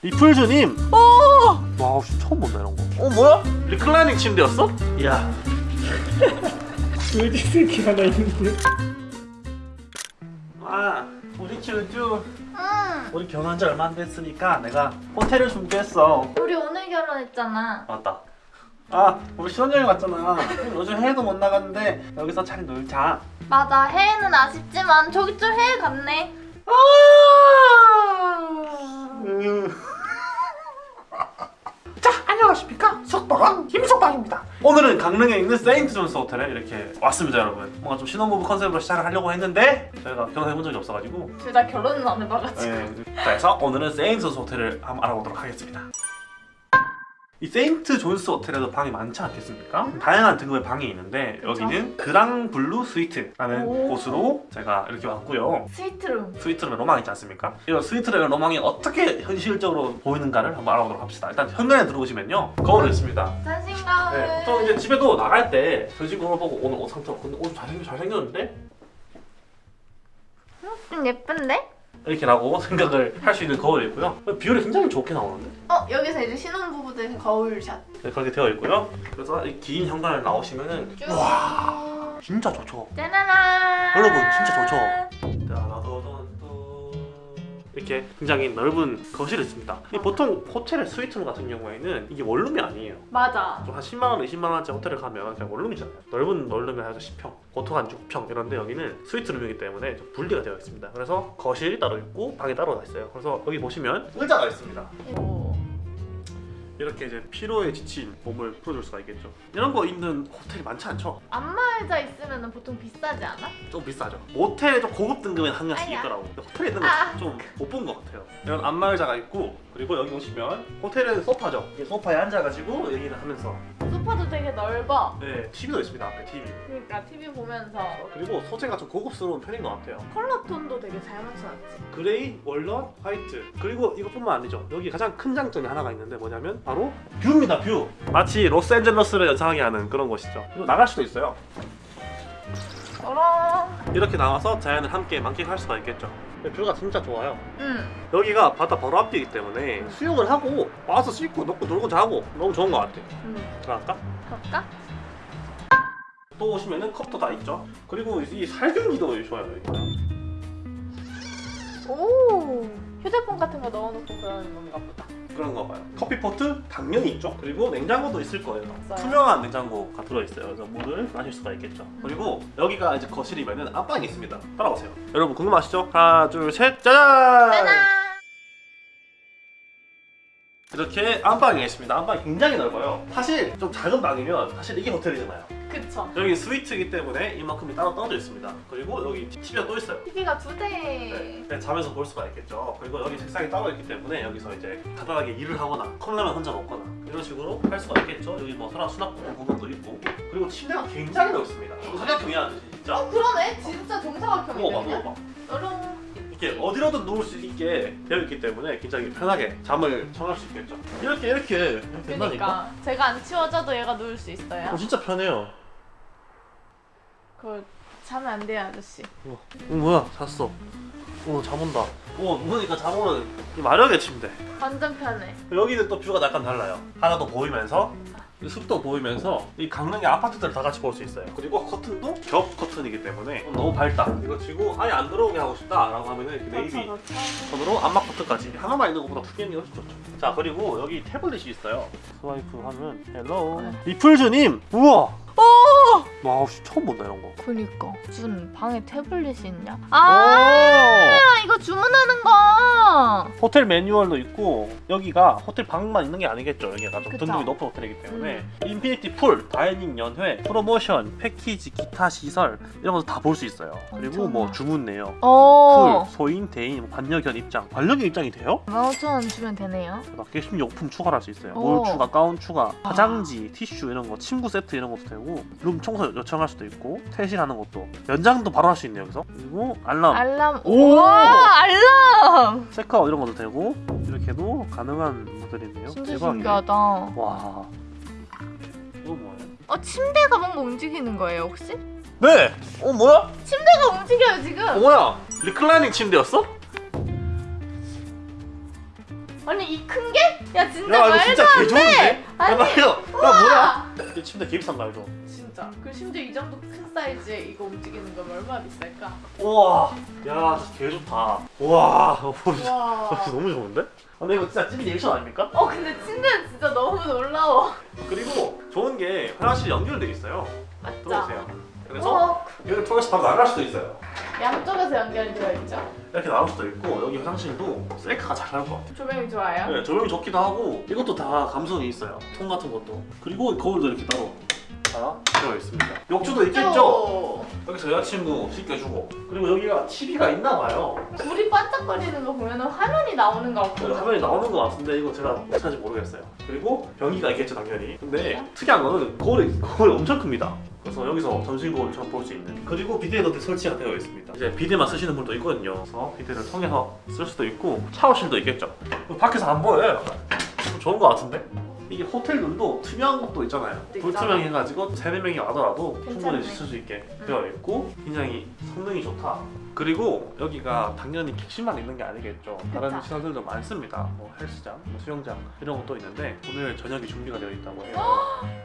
리플즈님 오! 와 씨, 처음 본다 이런 거. 어 뭐야? reclining 침대였어? 이야. 돼지 새끼 하나 있는데 아 우리 쭈쭈 응. 우리 결혼한 지 얼마 안 됐으니까 내가 호텔을 준비했어. 우리 오늘 결혼했잖아. 맞다. 아 우리 신혼여행 왔잖아. 요즘 해외도 못 나갔는데 여기서 잘 놀자. 맞아. 해외는 아쉽지만 저기 좀 해외 갔네. 음. 자 안녕하십니까? 석방왕 김석방입니다. 오늘은 강릉에 있는 세인트 존스 호텔에 이렇게 왔습니다 여러분. 뭔가 좀 신혼부부 컨셉으로 시작을 하려고 했는데 저희가 결혼해 본 적이 없어가지고. 둘 다 결혼은 안 해봐가지고. 네, 그래서 오늘은 세인트 존스 호텔을 한번 알아보도록 하겠습니다 이 세인트 존스 호텔에도 방이 많지 않겠습니까? 다양한 등급의 방이 있는데 여기는 그랑 블루 스위트라는 오. 곳으로 제가 이렇게 왔고요 스위트룸. 스위트룸의 로망 있지 않습니까? 이런 스위트룸의 로망이 어떻게 현실적으로 보이는가를 한번 알아보도록 합시다. 일단 현관에 들어오시면요 거울이 있습니다. 자신감을. 네, 보통 이제 집에도 나갈 때 저집 거울 보고 오늘 옷 상태 근데 옷 잘생 잘생겼는데 좀 예쁜데? 이렇게 라고 생각을 할 수 있는 거울이고요. 비율이 굉장히 좋게 나오는데 어 여기서 이제 신혼부부들 거울샷. 네, 그렇게 되어 있고요. 그래서 이긴 현관을 나오시면은 쭉. 진짜 좋죠. 짜라란. 여러분, 진짜 좋죠? 이렇게 굉장히 넓은 거실이 있습니다. 이 보통 호텔의 스위트룸 같은 경우에는 이게 원룸이 아니에요. 맞아. 좀 한 10만 원, 20만 원짜리 호텔을 가면 그냥 원룸이잖아요. 넓은 원룸에 해서 10평, 보통 한 6평 이런데 여기는 스위트룸이기 때문에 좀 분리가 되어 있습니다. 그래서 거실이 따로 있고 방이 따로 있어요. 그래서 여기 보시면 의자가 있습니다. 오. 이렇게 이제 피로에 지친 몸을 풀어줄 수가 있겠죠. 이런 거 있는 호텔이 많지 않죠? 안마의자 있으면 보통 비싸지 않아? 좀 비싸죠. 모텔에 좀 고급 등급은 한 아야. 있더라고. 호텔에 있는 아. 건좀못 본 것 같아요. 이런 안마의자가 있고 그리고 여기 오시면 호텔에는 소파죠. 이 소파에 앉아가지고 얘기를 하면서 소파도 되게 넓어. 네 TV도 있습니다 앞에 TV. 그러니까 TV 보면서 그리고 소재가 좀 고급스러운 편인 것 같아요. 컬러 톤도 되게 잘 맞춰놨지. gray, walnut, white 그리고 이것뿐만 아니죠. 여기 가장 큰 장점이 하나가 있는데 뭐냐면 바로 view입니다. view. 마치 로스앤젤러스를 연상하게 하는 그런 곳이죠. 나갈 수도 있어요. 어라. 이렇게 나와서 자연을 함께 만끽할 수가 있겠죠. view가 진짜 좋아요. 응. 여기가 바다 바로 앞이기 때문에 수영을 하고 와서 씻고 먹고 놀고 자고 너무 좋은 것 같아. 응. 그럴까? 그럴까? 또 오시면은 컵도 다 있죠. 그리고 이 살균기도 좋아요. 오. 휴대폰 같은 거 넣어놓고 그러는 건가 보다. 그런 거 봐요. 커피포트 당연히 있죠. 그리고 냉장고도 있을 거예요. 맞아요. 투명한 냉장고가 들어있어요. 그래서 물을 마실 수가 있겠죠. 그리고 여기가 이제 거실이면은 안방이 있습니다. 따라오세요. 여러분 궁금하시죠? 하나, 둘, 셋, 짜잔! 짜잔. 이렇게 안방이 있습니다. 안방이 굉장히 넓어요. 사실 좀 작은 방이면 사실 이게 호텔이잖아요. 그쵸. 여기 스위트이기 때문에 이만큼이 따로 떨어져 있습니다. 그리고 여기 TV가 또 있어요. TV가 두 대. 네, 네, 자면서 볼 수가 있겠죠. 그리고 여기 책상이 따로 있기 때문에 여기서 이제 간단하게 일을 하거나 컵라면 혼자 먹거나 이런 식으로 할 수가 있겠죠. 여기 뭐 사람 수납 공간도 있고 그리고 침대가 굉장히 넓습니다. 사각형이야 진짜. 어 그러네. 진짜 정사각형이네. 그냥. 누워봐. 여러분. 이렇게 어디로든 누울 수 있게 되어 있기 때문에 굉장히 편하게 잠을 청할 수 있겠죠. 이렇게 이렇게 이렇게 된다니까. 그러니까 제가 안 치워져도 얘가 누울 수 있어요. 어, 진짜 편해요. 그거 자면 안 돼요 아저씨. 어, 어 뭐야 잤어. 어 잠 온다. 어 누우니까 잠 오는 이 마력의 침대. 완전 편해. 여기는 또 view가 약간 달라요. 하나도 보이면서 이 숲도 보이면서 이 강릉의 아파트들을 다 같이 볼 수 있어요. 그리고 커튼도 겹 커튼이기 때문에 너무 밝다. 이거 치고 아예 안 들어오게 하고 싶다 라고 하면은 이렇게 네이비 그렇죠, 톤으로 안막 커튼까지 하나만 있는 것보다 두 개는 훨씬 좋죠. 자 그리고 여기 태블릿이 있어요. swipe 하면 hello 리플즈님 우와 오. 와 씨, 처음 본다 이런 거. 그니까 무슨 방에 태블릿이 있냐? 오! 아 이거 주문하는 거. 호텔 매뉴얼도 있고 여기가 호텔 방만 있는 게 아니겠죠 여기가 좀 그쵸. 등급이 높은 호텔이기 때문에 infinity pool, dining 연회, 프로모션, 패키지, 기타 시설 이런 것도 다 볼 수 있어요 그리고 엄청나. 뭐 주문 내역 오. 풀, 소인, 대인, 뭐 반려견 입장 반려견 입장이 돼요? 15,000원 주면 되네요. 밖에 심용품 추가를 할수 있어요 오. 물 추가, 가운 추가, 화장지, 티슈 이런 거 침구 세트 이런 것도 되고 룸 청소 요청할 수도 있고 퇴실하는 것도 연장도 바로 할 수 있네요 여기서 그리고 알람 알람. 오! 와 알람. 체크아웃 이런 것도 되고 이렇게도 가능한 모델이네요 진짜 대박이네. 신기하다. 와 이거 뭐예요? 어 침대가 뭔가 움직이는 거예요 혹시? 네! 어 뭐야? 침대가 움직여요 지금. 어 뭐야? reclining 침대였어? 아니 이 큰 게? 야 진짜 야 말도 진짜 안개 좋은데? 돼. 야 아니 야 뭐야? 이 게 침대 개 비싼 거 알죠? 진짜. 그 심지어 이 정도 큰 사이즈에 이거 움직이는 거면 얼마나 비쌀까? 우와 야 진짜 개 좋다 우와 어, 진짜 와. 너무 좋은데? 아, 근데 이거 진짜 찐 리액션 아닙니까? 어 근데 침대는 진짜 너무 놀라워. 그리고 좋은 게 화장실 연결돼 있어요 맞죠? 들어오세요 그래서 어, 여기 통해서 바로 나갈 수도 있어요 양쪽에서 연결되어 있죠. 이렇게 나올 수도 있고 여기 화장실도 셀카가 잘 나올 것 같아요 조명이 좋아요. 네, 조명이 좋기도 하고 이것도 다 감성이 있어요 통 같은 것도 그리고 거울도 이렇게 따로 다 들어 있습니다. 욕조도 있겠죠? 오. 여기서 여자친구 씻겨주고. 그리고 여기가 TV가 있나 봐요. 불이 반짝거리는 거 보면 화면이 나오는 거그 같거든. 화면이 나오는 것 같은데 이거 제가 어떻게 하는지 모르겠어요. 그리고 변기가 있겠죠 당연히. 근데 특이한 거는 거울이, 거울이 엄청 큽니다. 그래서 여기서 전신 거울처럼 볼수 있는. 그리고 비데도 설치가 되어 있습니다. 이제 비데만 쓰시는 분도 있거든요. 그래서 비데를 통해서 쓸 수도 있고 샤워실도 있겠죠. 밖에서 안 보여요? 좀 좋은 것 같은데 이게 호텔들도 투명한 것도 있잖아요 불투명 해가지고 세네 명이 와더라도 충분히. 쓸수 있게 음. 되어 있고 굉장히 성능이 좋다 그리고 여기가 당연히 객실만 있는 게 아니겠죠 다른. 시설들도 많습니다 뭐 헬스장, 뭐 수영장 이런 것도 있는데 오늘 저녁이 준비가 되어 있다고 해요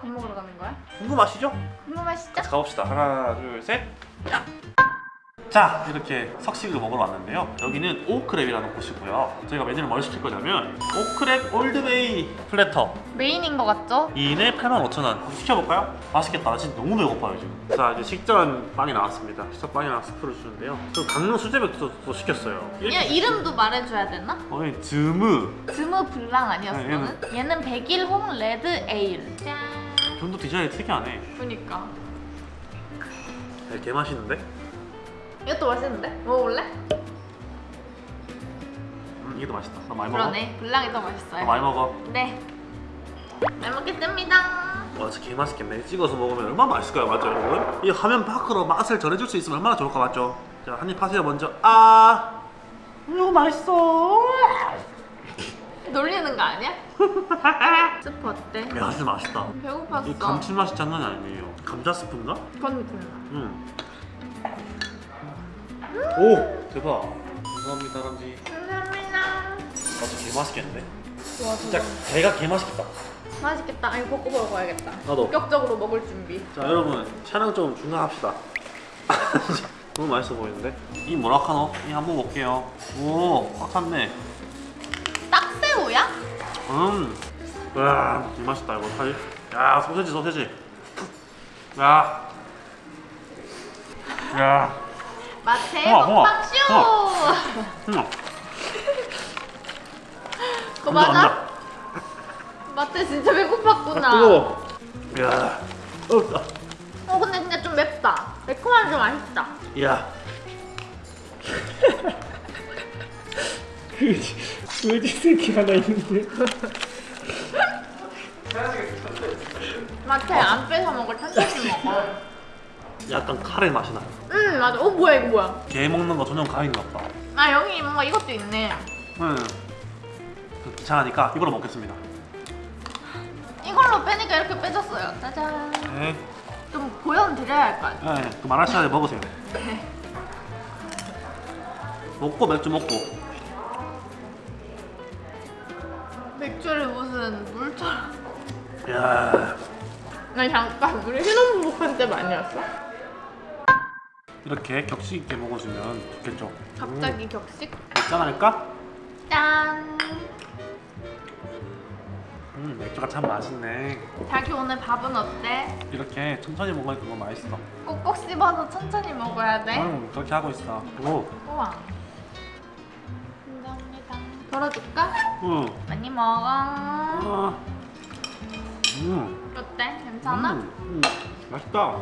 밥 먹으러 가는 거야? 궁금하시죠? 궁금하시죠? 자 가봅시다 하나 둘셋 자 이렇게 석식을 먹으러 왔는데요. 여기는 오크랩이라는 곳이고요. 저희가 메뉴를 뭘 시킬 거냐면 오크랩 올드베이 platter. 메인인 거 같죠? 2인에 85,000원. 시켜볼까요? 맛있겠다. 나 진짜 너무 배고파요 지금. 자 이제 식전 빵이 나왔습니다. 식전 빵이랑 스프를 주는데요. 저 강릉 수제맥도 또 시켰어요. 얘 이름도 말해줘야 되나? 어, 이 즈므. 즈므 블랑 아니었어? 네, 너는? 얘는 백일홍 red ale. 짠 좀더 디자인이 특이하네. 그니까. 네, 개 맛있는데? 이것도 맛있는데? 먹어볼래? 음, 이게 더 맛있다 나 많이 먹어 그러네 블랑이 더나 맛있어요 많이 먹어 네. 잘 먹겠습니다. 와 진짜 개 맛있겠네 찍어서 먹으면 얼마나 맛있을까요 맞죠 여러분? 이 화면 밖으로 맛을 전해줄 수 있으면 얼마나 좋을까 맞죠? 자 한입 하세요 먼저 아 이거 맛있어 놀리는 거 아니야? 스프 어때? 야 진짜 맛있다 배고팠어. 이 감칠맛이 장난이 아니에요 감자 스프인가? 그건 그래. 응. 오 대박. 감사합니다 람지. 감사합니다. 아 진짜 개 맛있겠는데? 좋아 진짜. 개가 개 맛있겠다. 맛있겠다. 아니 볶고 먹어야겠다. 나도. 본격적으로 먹을 준비. 자 여러분 촬영 좀 중단합시다. 너무 맛있어 보이는데? 이 뭐라카노? 이 한번 볼게요. 오꽉 찼네. 딱새우야? 음. 와, 개 맛있다 이거 사실. 야 소세지 소세지. 야. 야. 마태 우와, 우와, 먹방 쇼. 음. 그거 맞아? 마태 진짜 배고팠구나. 아, 뜨거워. 야. 어, 어 근데 진짜 좀 맵다. 매콤한 좀 맛있다. 야. 그지 그지 새끼 하나 있는데 마태 안 뺏어 먹을 천천히 먹어. 약간 카레 맛이 나요. 응 맞아. 어 뭐야 이거 뭐야? 게 먹는 거 전용 가인가 보다. 아 여기 뭔가 이것도 있네. 응. 그 귀찮으니까 이걸로 먹겠습니다. 이걸로 빼니까 이렇게 빼졌어요. 짜잔. 네. 좀 보여드려야 할 거 아니야. 네. 그 말할 시간에 먹으세요. 먹고 맥주 먹고. 맥주를 무슨 물처럼. 야. 아니 잠깐 우리 신혼부부 때 아니었어? 이렇게 격식 있게 먹어주면 좋겠죠. 갑자기 격식? 맥주 하나 할까? 짠. 음, 맥주가 참 맛있네. 자기 오늘 밥은 어때? 이렇게 천천히 먹으니까 너무 맛있어. 꼭꼭 씹어서 천천히 먹어야 돼. 응, 그렇게 하고 있어. 오. 우와. 감사합니다. 덜어줄까? 응. 많이 먹어. 아. 음. 어때? 괜찮아? 음, 음. 맛있다.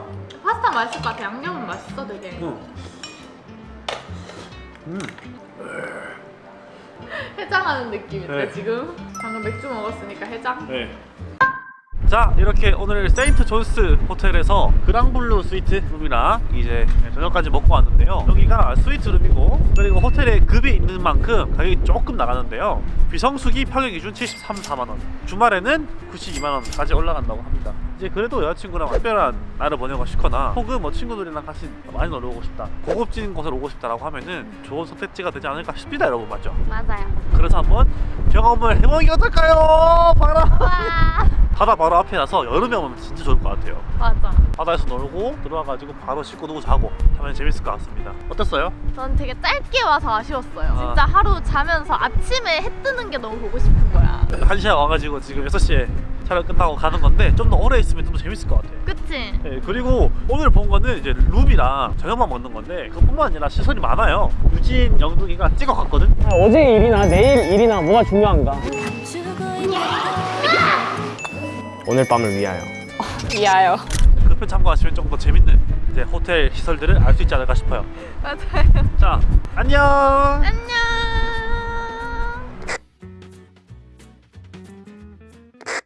파스타 맛있을 것 같아. 양념은 맛있어 되게. 응. 음. 해장하는 느낌인데 네. 지금? 방금 맥주 먹었으니까 해장? 네. 자 이렇게 오늘 세인트 존스 호텔에서 그랑블루 스위트 룸이랑 이제 저녁까지 먹고 왔는데요 여기가 스위트 룸이고 그리고 호텔에 급이 있는 만큼 가격이 조금 나가는데요 비성수기 평일 기준 73, 4만원 주말에는 92만원까지 올라간다고 합니다 이제 그래도 여자친구랑 특별한 날을 보내고 싶거나 혹은 뭐 친구들이랑 같이 많이 놀러 오고 싶다 고급진 곳을 오고 싶다라고 하면은 좋은 선택지가 되지 않을까 싶습니다 여러분 맞죠? 맞아요. 그래서 한번 경험을 해보는 게 어떨까요? 와 바다 바로 앞이라서 여름에 오면 진짜 좋을 것 같아요 맞아. 바다에서 놀고 들어와가지고 바로 씻고 누고 자고 하면 재밌을 것 같습니다 어땠어요? 전 되게 짧게 와서 아쉬웠어요. 아. 진짜 하루 자면서 아침에 해 뜨는 게 너무 보고 싶은 거야. 한 시간 와가지고 지금 6시에 촬영 끝나고 가는 건데 좀 더 오래 있으면 좀 더 재밌을 것 같아요 그치? 네, 그리고 오늘 본 거는 이제 룸이랑 저녁만 먹는 건데 그뿐만 아니라 시설이 많아요 유진, 영둥이가 찍어 갔거든 아, 어제 일이나 내일 일이나 뭐가 중요한가? 오늘 밤을 위하여. 미아요. 그편 참고하시면 좀더 재밌는 이제 호텔 시설들을 알 수 있지 않을까 싶어요 맞아요. 자 안녕 안녕.